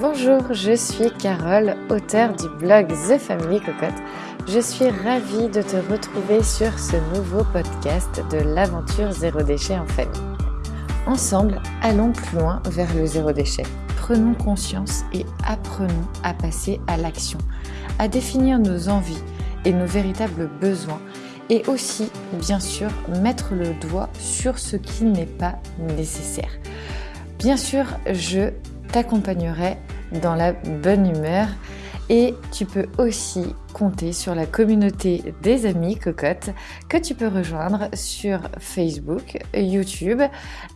Bonjour, je suis Carole, auteure du blog The Family Cocotte. Je suis ravie de te retrouver sur ce nouveau podcast de l'aventure zéro déchet en famille. Ensemble, allons plus loin vers le zéro déchet. Prenons conscience et apprenons à passer à l'action, à définir nos envies et nos véritables besoins et aussi, bien sûr, mettre le doigt sur ce qui n'est pas nécessaire. Bien sûr, je t'accompagnerai dans la bonne humeur et tu peux aussi compter sur la communauté des amis cocottes que tu peux rejoindre sur Facebook, YouTube,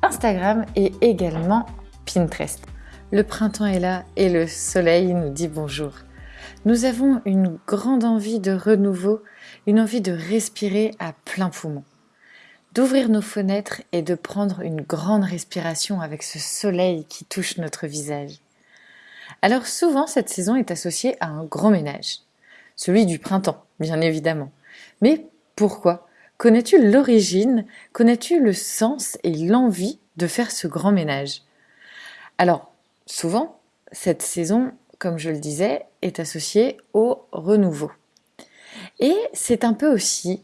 Instagram et également Pinterest. Le printemps est là et le soleil nous dit bonjour. Nous avons une grande envie de renouveau, une envie de respirer à plein poumon, d'ouvrir nos fenêtres et de prendre une grande respiration avec ce soleil qui touche notre visage. Alors souvent cette saison est associée à un grand ménage, celui du printemps, bien évidemment. Mais pourquoi? Connais-tu l'origine? Connais-tu le sens et l'envie de faire ce grand ménage? Alors, souvent, cette saison comme je le disais, est associé au renouveau. Et c'est un peu aussi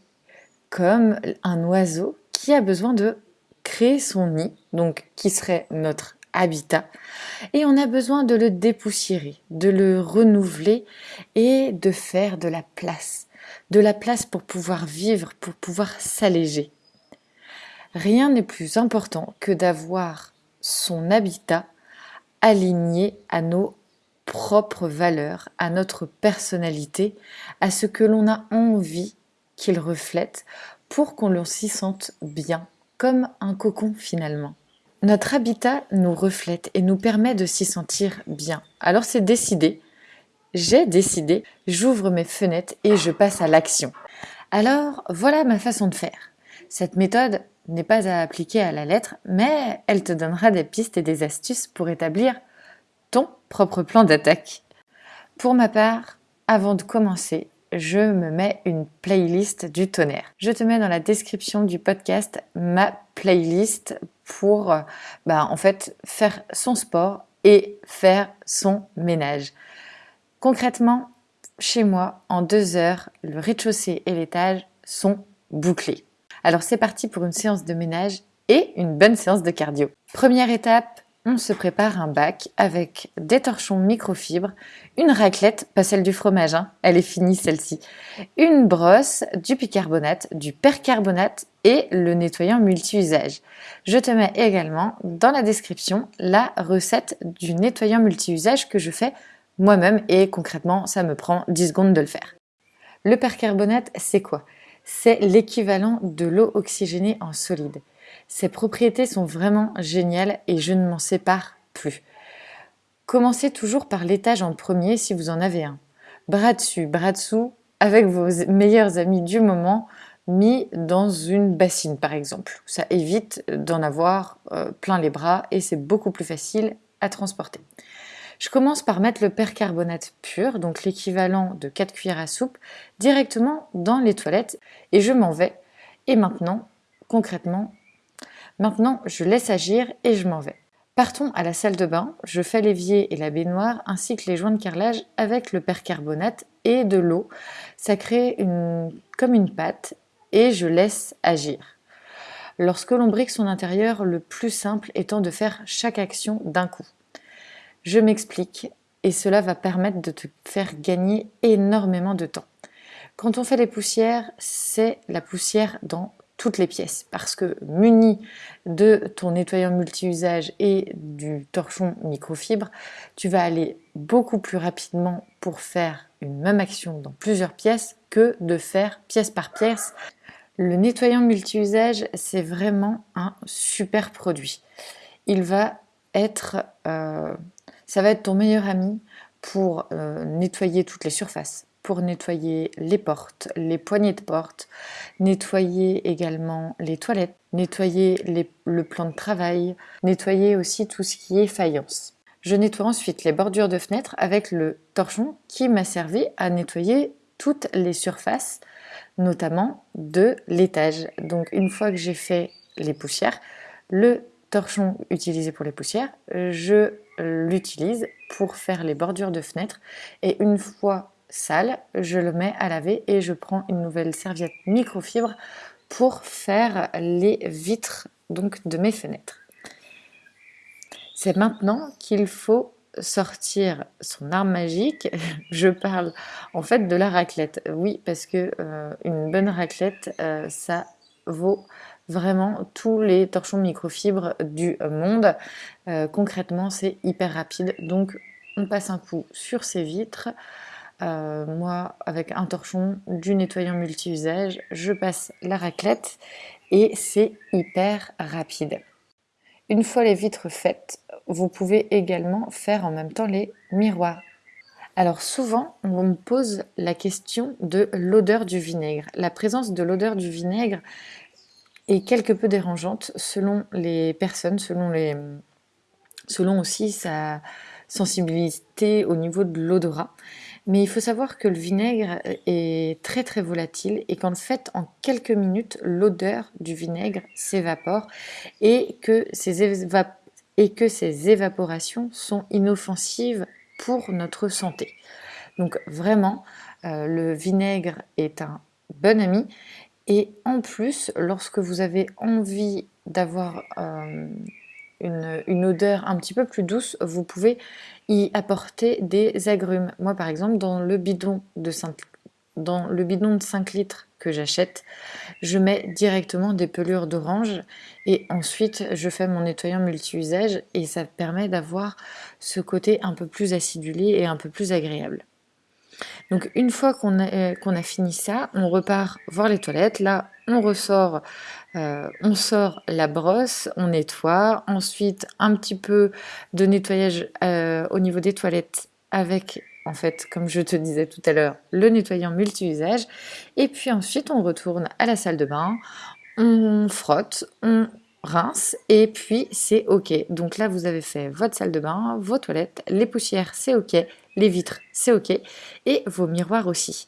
comme un oiseau qui a besoin de créer son nid, donc qui serait notre habitat, et on a besoin de le dépoussiérer, de le renouveler et de faire de la place, de la place pour pouvoir vivre, pour pouvoir s'alléger. Rien n'est plus important que d'avoir son habitat aligné à nos propre valeur, à notre personnalité, à ce que l'on a envie qu'il reflète pour qu'on s'y sente bien, comme un cocon finalement. Notre habitat nous reflète et nous permet de s'y sentir bien. Alors c'est décidé, j'ai décidé, j'ouvre mes fenêtres et je passe à l'action. Alors voilà ma façon de faire. Cette méthode n'est pas à appliquer à la lettre, mais elle te donnera des pistes et des astuces pour établir ton propre plan d'attaque. Pour ma part, avant de commencer, je me mets une playlist du tonnerre. Je te mets dans la description du podcast ma playlist pour bah, en fait faire son sport et faire son ménage. Concrètement, chez moi, en deux heures, le rez-de-chaussée et l'étage sont bouclés. Alors c'est parti pour une séance de ménage et une bonne séance de cardio. Première étape, on se prépare un bac avec des torchons microfibres, une raclette, pas celle du fromage, hein, elle est finie celle-ci, une brosse, du bicarbonate, du percarbonate et le nettoyant multi-usage. Je te mets également dans la description la recette du nettoyant multi-usage que je fais moi-même et concrètement ça me prend 10 secondes de le faire. Le percarbonate c'est quoi? C'est l'équivalent de l'eau oxygénée en solide. Ces propriétés sont vraiment géniales et je ne m'en sépare plus. Commencez toujours par l'étage en premier si vous en avez un. Bras dessus, bras dessous, avec vos meilleurs amis du moment, mis dans une bassine par exemple. Ça évite d'en avoir euh, plein les bras et c'est beaucoup plus facile à transporter. Je commence par mettre le percarbonate pur, donc l'équivalent de 4 cuillères à soupe, directement dans les toilettes et je m'en vais. Et maintenant, concrètement, Maintenant, je laisse agir et je m'en vais. Partons à la salle de bain, je fais l'évier et la baignoire ainsi que les joints de carrelage avec le percarbonate et de l'eau. Ça crée une, comme une pâte et je laisse agir. Lorsque l'on brique son intérieur, le plus simple étant de faire chaque action d'un coup. Je m'explique et cela va permettre de te faire gagner énormément de temps. Quand on fait les poussières, c'est la poussière dans les pièces parce que muni de ton nettoyant multi-usage et du torchon microfibre, tu vas aller beaucoup plus rapidement pour faire une même action dans plusieurs pièces que de faire pièce par pièce. Le nettoyant multi-usage, c'est vraiment un super produit. Il va être, euh, ça va être ton meilleur ami pour euh, nettoyer toutes les surfaces, pour nettoyer les portes, les poignées de porte, nettoyer également les toilettes, nettoyer le plan de travail, nettoyer aussi tout ce qui est faïence. Je nettoie ensuite les bordures de fenêtres avec le torchon qui m'a servi à nettoyer toutes les surfaces, notamment de l'étage. Donc une fois que j'ai fait les poussières, le torchon utilisé pour les poussières, je l'utilise pour faire les bordures de fenêtres et une fois sale, je le mets à laver et je prends une nouvelle serviette microfibre pour faire les vitres donc de mes fenêtres. C'est maintenant qu'il faut sortir son arme magique. Je parle en fait de la raclette. Oui, parce que euh, une bonne raclette, euh, ça vaut vraiment tous les torchons microfibres du monde. Euh, concrètement, c'est hyper rapide. Donc, on passe un coup sur ces vitres. Moi, avec un torchon, du nettoyant multi-usage, je passe la raclette et c'est hyper rapide. Une fois les vitres faites, vous pouvez également faire en même temps les miroirs. Alors souvent, on me pose la question de l'odeur du vinaigre. La présence de l'odeur du vinaigre est quelque peu dérangeante selon les personnes, selon, les, selon aussi sa sensibilité au niveau de l'odorat. Mais il faut savoir que le vinaigre est très très volatile et qu'en fait en quelques minutes l'odeur du vinaigre s'évapore et que ces et que ces évaporations sont inoffensives pour notre santé. Donc vraiment, euh, le vinaigre est un bon ami et en plus, lorsque vous avez envie d'avoir euh, une, odeur un petit peu plus douce, vous pouvez y apporter des agrumes. Moi par exemple, dans le bidon de 5, dans le bidon de 5 litres que j'achète, je mets directement des pelures d'orange et ensuite je fais mon nettoyant multi-usage et ça permet d'avoir ce côté un peu plus acidulé et un peu plus agréable. Donc une fois qu'on a, euh, qu'on a fini ça, on repart voir les toilettes. Là, on ressort, euh, on sort la brosse, on nettoie. Ensuite, un petit peu de nettoyage euh, au niveau des toilettes avec, en fait, comme je te disais tout à l'heure, le nettoyant multi-usage. Et puis ensuite, on retourne à la salle de bain, on frotte, on rince et puis c'est ok. Donc là, vous avez fait votre salle de bain, vos toilettes, les poussières, c'est ok, les vitres, c'est ok, et vos miroirs aussi.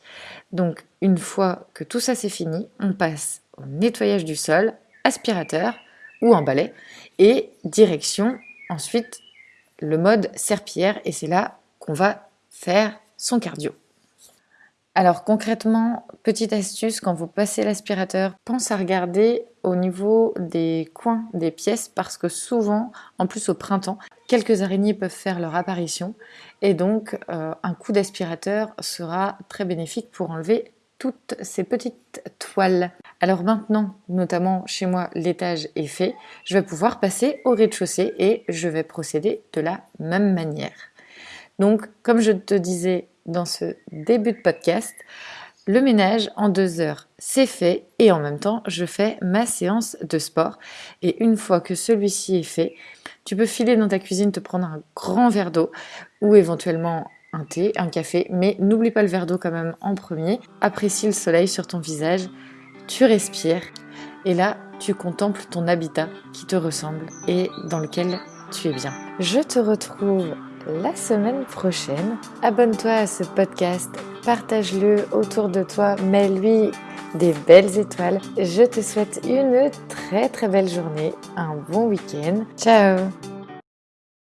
Donc une fois que tout ça c'est fini, on passe au nettoyage du sol, aspirateur ou en balai, et direction ensuite le mode serpillière, et c'est là qu'on va faire son cardio. Alors concrètement, petite astuce, quand vous passez l'aspirateur, pense à regarder au niveau des coins des pièces parce que souvent, en plus au printemps, quelques araignées peuvent faire leur apparition et donc euh, un coup d'aspirateur sera très bénéfique pour enlever toutes ces petites toiles. Alors maintenant, notamment chez moi, l'étage est fait, je vais pouvoir passer au rez-de-chaussée et je vais procéder de la même manière. Donc, comme je te disais dans ce début de podcast. Le ménage en deux heures, c'est fait et en même temps, je fais ma séance de sport. Et une fois que celui-ci est fait, tu peux filer dans ta cuisine, te prendre un grand verre d'eau ou éventuellement un thé, un café, mais n'oublie pas le verre d'eau quand même en premier. Apprécie le soleil sur ton visage, tu respires et là, tu contemples ton habitat qui te ressemble et dans lequel tu es bien. Je te retrouve la semaine prochaine. Abonne-toi à ce podcast, partage-le autour de toi, mets-lui des belles étoiles. Je te souhaite une très très belle journée, un bon week-end. Ciao